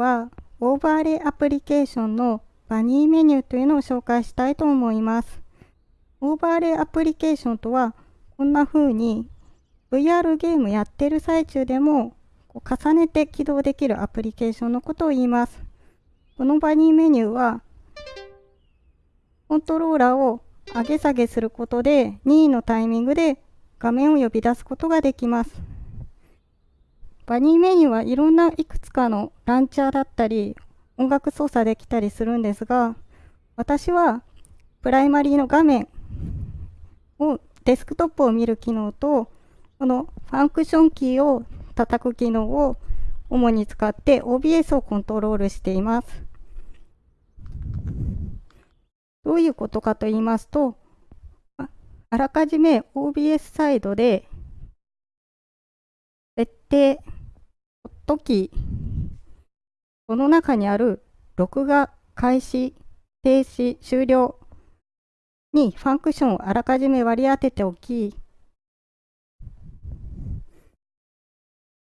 はオーバーレイアプリケーションのバニーメニューというのを紹介したいと思います。オーバーレイアプリケーションとはこんな風に VR ゲームやってる最中でも重ねて起動できるアプリケーションのことを言います。このバニーメニューはコントローラーを上げ下げすることで任意のタイミングで画面を呼び出すことができます。バニーメニューはいろんないくつかのランチャーだったり音楽操作できたりするんですが私はプライマリーの画面をデスクトップを見る機能とこのファンクションキーを叩く機能を主に使って OBS をコントロールしています。どういうことかと言いますと、あらかじめ OBS サイドで設定、ホットキー、この中にある録画開始、停止、終了にファンクションをあらかじめ割り当てておき、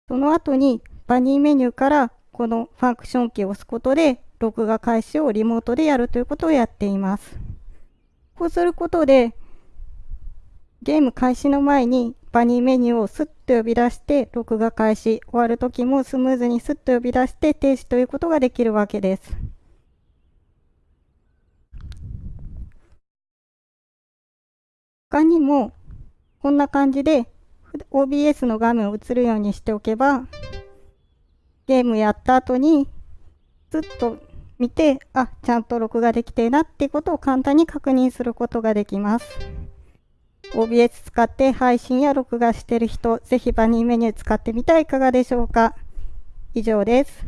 その後にバニーメニューからこのファンクションキーを押すことで録画開始をリモートでやるということをやっています。こうすることでゲーム開始の前にバニーメニューをスッと呼び出して録画開始終わる時もスムーズにスッと呼び出して停止ということができるわけです。他にもこんな感じで OBS の画面を映るようにしておけばゲームやった後にずっと見てあちゃんと録画できてるなってことを簡単に確認することができます。OBS 使って配信や録画してる人、ぜひバニーメニュー使ってみてはいかがでしょうか。以上です。